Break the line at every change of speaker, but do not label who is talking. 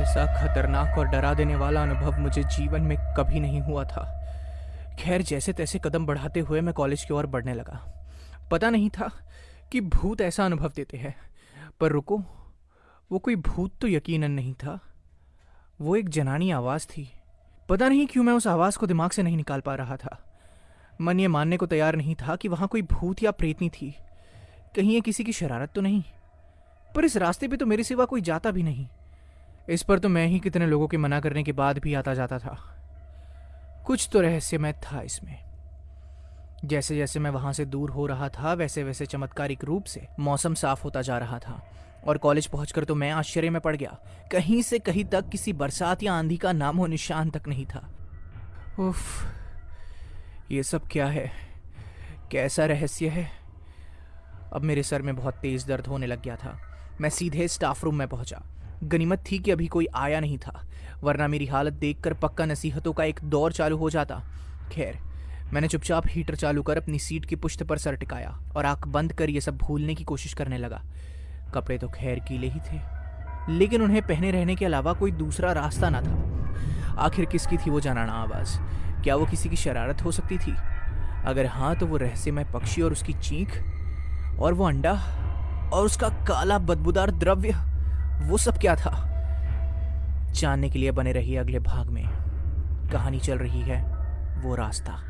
ऐसा खतरनाक और डरा देने वाला अनुभव मुझे जीवन में कभी नहीं हुआ था। खैर, जैसे तैसे कदम बढ़ाते हुए मैं कॉलेज की ओर बढ़ने लगा। पता नहीं था कि भूत ऐसा अनुभव देते हैं। पर रुको, वो कोई भूत तो यकीनन नहीं था। वो एक जनानी आवाज़ थी। पता नहीं क्यों मैं उस आवाज़ को दिमाग से नहीं निकाल पा रहा था। मन ये मानने को तैयार नहीं था कि वहाँ कोई भूत या प्रेतनी थी। कहीं ये किसी की शरारत तो नहीं। पर इस रास्ते पे तो मेरे सिवा कोई जाता भी नहीं। इस पर तो मैं ही कितने लोगों के मना करने के बाद भी आता जाता था। कुछ तो रहस्यमय था इसमें। जैसे जैसे मैं वहाँ से दूर हो रहा था वैसे वैसे चमत्कारिक रूप से मौसम साफ़ होता जा रहा था। और कॉलेज पहुंचकर तो मैं आश्चर्य में पड़ गया। कहीं से कहीं तक किसी बरसात या आंधी का नामो निशान तक नहीं था। उफ, ये सब क्या है? कैसा रहस्य है? अब मेरे सर में बहुत तेज दर्द होने लग गया था। मैं सीधे स्टाफ रूम में पहुँचा। गनीमत थी कि अभी कोई आया नहीं था, वरना मेरी हालत देखकर पक्का नसीहतों का एक दौर चालू हो जाता। खैर, मैंने चुपचाप हीटर चालू कर अपनी सीट की पुश्त पर सर टिकाया और आँख बंद कर ये सब भूलने की कोशिश करने लगा। कपड़े तो खैर कीले ही थे, लेकिन उन्हें पहने रहने के अलावा कोई दूसरा रास्ता ना था। आखिर किसकी थी वो जनाना आवाज़? क्या वो किसी की शरारत हो सकती थी? अगर हाँ तो वो रहस्यमय पक्षी और उसकी चीख, और वो अंडा, और उसका काला बदबूदार द्रव्य। वो सब क्या था? जानने के लिए बने रहिए अगले भाग में। कहानी चल रही है, वो रास्ता।